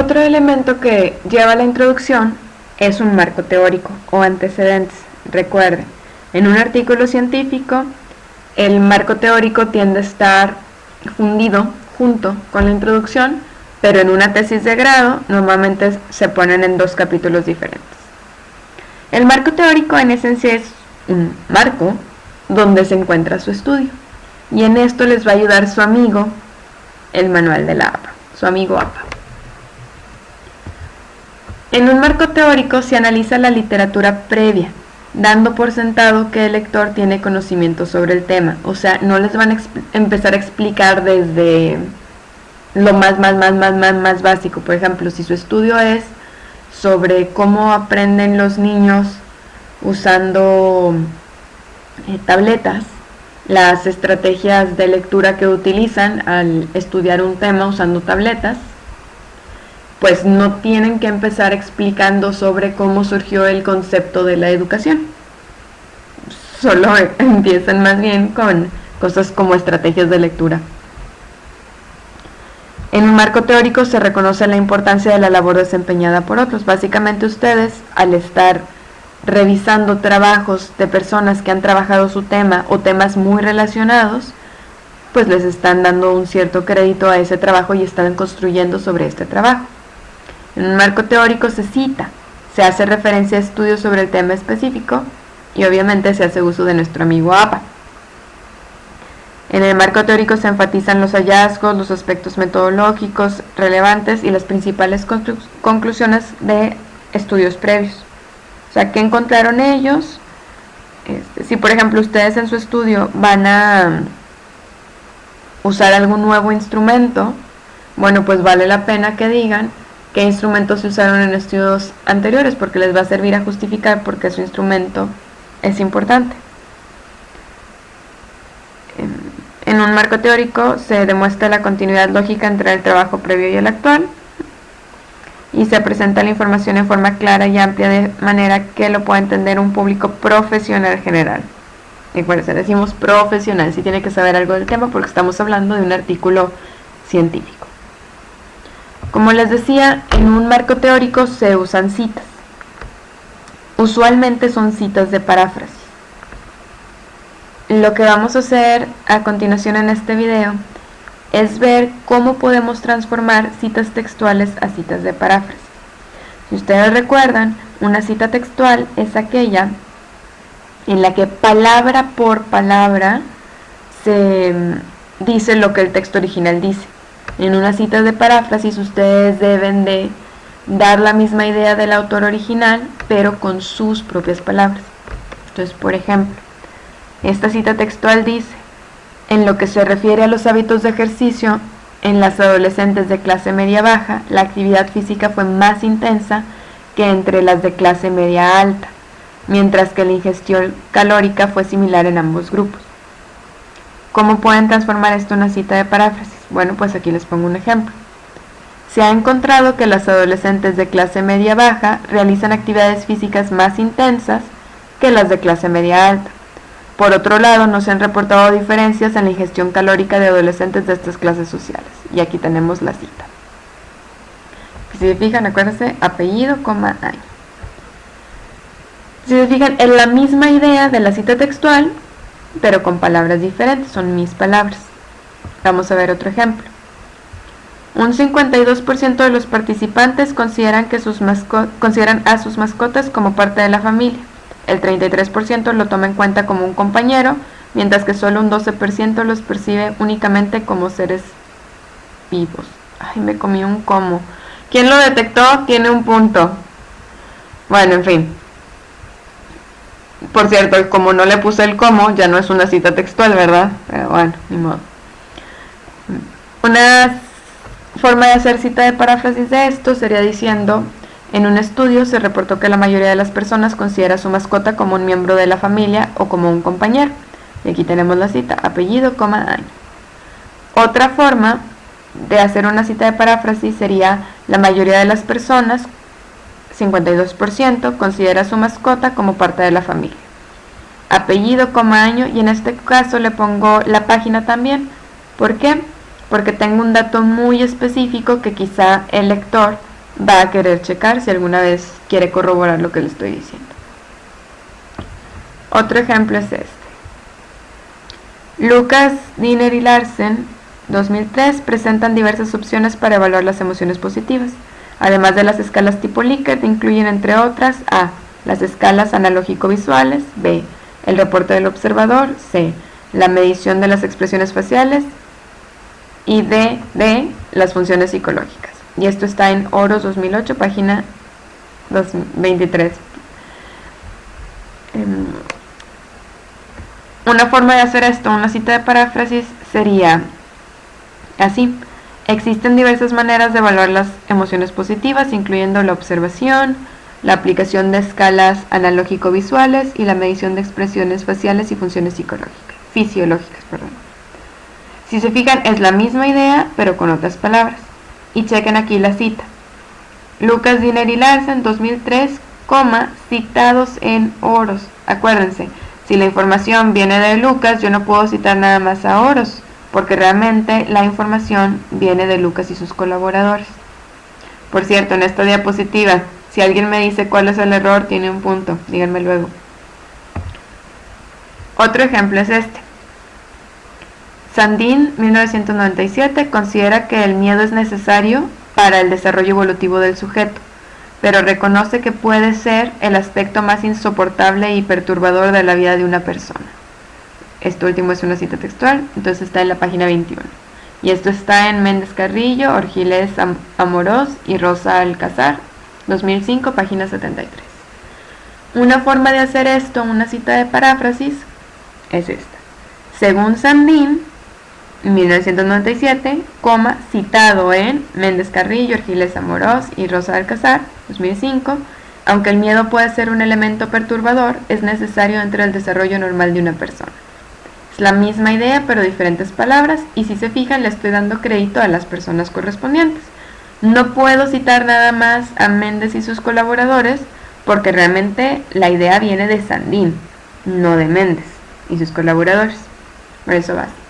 Otro elemento que lleva la introducción es un marco teórico o antecedentes. Recuerden, en un artículo científico, el marco teórico tiende a estar fundido junto con la introducción, pero en una tesis de grado normalmente se ponen en dos capítulos diferentes. El marco teórico en esencia es un marco donde se encuentra su estudio y en esto les va a ayudar su amigo, el manual de la APA, su amigo APA. En un marco teórico se analiza la literatura previa, dando por sentado que el lector tiene conocimiento sobre el tema. O sea, no les van a empezar a explicar desde lo más, más, más, más, más, más básico. Por ejemplo, si su estudio es sobre cómo aprenden los niños usando eh, tabletas, las estrategias de lectura que utilizan al estudiar un tema usando tabletas, pues no tienen que empezar explicando sobre cómo surgió el concepto de la educación. Solo empiezan más bien con cosas como estrategias de lectura. En un marco teórico se reconoce la importancia de la labor desempeñada por otros. Básicamente ustedes, al estar revisando trabajos de personas que han trabajado su tema o temas muy relacionados, pues les están dando un cierto crédito a ese trabajo y están construyendo sobre este trabajo. En un marco teórico se cita, se hace referencia a estudios sobre el tema específico y obviamente se hace uso de nuestro amigo APA. En el marco teórico se enfatizan los hallazgos, los aspectos metodológicos relevantes y las principales conclusiones de estudios previos. O sea, ¿qué encontraron ellos? Este, si por ejemplo ustedes en su estudio van a usar algún nuevo instrumento, bueno, pues vale la pena que digan qué instrumentos se usaron en estudios anteriores porque les va a servir a justificar por qué su instrumento es importante. En un marco teórico se demuestra la continuidad lógica entre el trabajo previo y el actual y se presenta la información en forma clara y amplia de manera que lo pueda entender un público profesional general. se decimos profesional, si tiene que saber algo del tema porque estamos hablando de un artículo científico. Como les decía, en un marco teórico se usan citas. Usualmente son citas de paráfrasis. Lo que vamos a hacer a continuación en este video es ver cómo podemos transformar citas textuales a citas de paráfrasis. Si ustedes recuerdan, una cita textual es aquella en la que palabra por palabra se dice lo que el texto original dice. En una cita de paráfrasis ustedes deben de dar la misma idea del autor original, pero con sus propias palabras. Entonces, por ejemplo, esta cita textual dice, en lo que se refiere a los hábitos de ejercicio, en las adolescentes de clase media-baja, la actividad física fue más intensa que entre las de clase media-alta, mientras que la ingestión calórica fue similar en ambos grupos. ¿Cómo pueden transformar esto en una cita de paráfrasis? Bueno, pues aquí les pongo un ejemplo. Se ha encontrado que las adolescentes de clase media baja realizan actividades físicas más intensas que las de clase media alta. Por otro lado, no se han reportado diferencias en la ingestión calórica de adolescentes de estas clases sociales. Y aquí tenemos la cita. Si se fijan, acuérdense, apellido, coma, año. Si se fijan, en la misma idea de la cita textual, pero con palabras diferentes, son mis palabras. Vamos a ver otro ejemplo. Un 52% de los participantes consideran, que sus consideran a sus mascotas como parte de la familia. El 33% lo toma en cuenta como un compañero, mientras que solo un 12% los percibe únicamente como seres vivos. Ay, me comí un como. ¿Quién lo detectó? Tiene un punto. Bueno, en fin. Por cierto, como no le puse el como, ya no es una cita textual, ¿verdad? Pero bueno, ni modo. Una forma de hacer cita de paráfrasis de esto sería diciendo, en un estudio se reportó que la mayoría de las personas considera a su mascota como un miembro de la familia o como un compañero. Y aquí tenemos la cita, apellido, coma, año. Otra forma de hacer una cita de paráfrasis sería, la mayoría de las personas, 52%, considera a su mascota como parte de la familia. Apellido, coma, año, y en este caso le pongo la página también. ¿Por qué? porque tengo un dato muy específico que quizá el lector va a querer checar si alguna vez quiere corroborar lo que le estoy diciendo. Otro ejemplo es este. Lucas, Diner y Larsen, 2003, presentan diversas opciones para evaluar las emociones positivas. Además de las escalas tipo Likert, incluyen entre otras A. Las escalas analógico-visuales, B. El reporte del observador, C. La medición de las expresiones faciales y D. D. Las funciones psicológicas. Y esto está en Oros 2008, página 23. Em, una forma de hacer esto, una cita de paráfrasis, sería así. Existen diversas maneras de evaluar las emociones positivas, incluyendo la observación, la aplicación de escalas analógico-visuales y la medición de expresiones faciales y funciones psicológicas, fisiológicas. Perdón. Si se fijan, es la misma idea, pero con otras palabras. Y chequen aquí la cita. Lucas Diner y Larsen, 2003, citados en oros. Acuérdense, si la información viene de Lucas, yo no puedo citar nada más a oros, porque realmente la información viene de Lucas y sus colaboradores. Por cierto, en esta diapositiva si alguien me dice cuál es el error, tiene un punto, díganme luego. Otro ejemplo es este. Sandin, 1997, considera que el miedo es necesario para el desarrollo evolutivo del sujeto, pero reconoce que puede ser el aspecto más insoportable y perturbador de la vida de una persona. Esto último es una cita textual, entonces está en la página 21. Y esto está en Méndez Carrillo, Orgiles Amorós y Rosa Alcázar, 2005, página 73. Una forma de hacer esto, una cita de paráfrasis, es esta. Según Sandin, 1997, coma, citado en Méndez Carrillo, Argiles Amorós y Rosa Alcázar, 2005, aunque el miedo puede ser un elemento perturbador, es necesario dentro del desarrollo normal de una persona. Es la misma idea, pero diferentes palabras, y si se fijan, le estoy dando crédito a las personas correspondientes. No puedo citar nada más a Méndez y sus colaboradores porque realmente la idea viene de Sandín, no de Méndez y sus colaboradores. Por eso basta.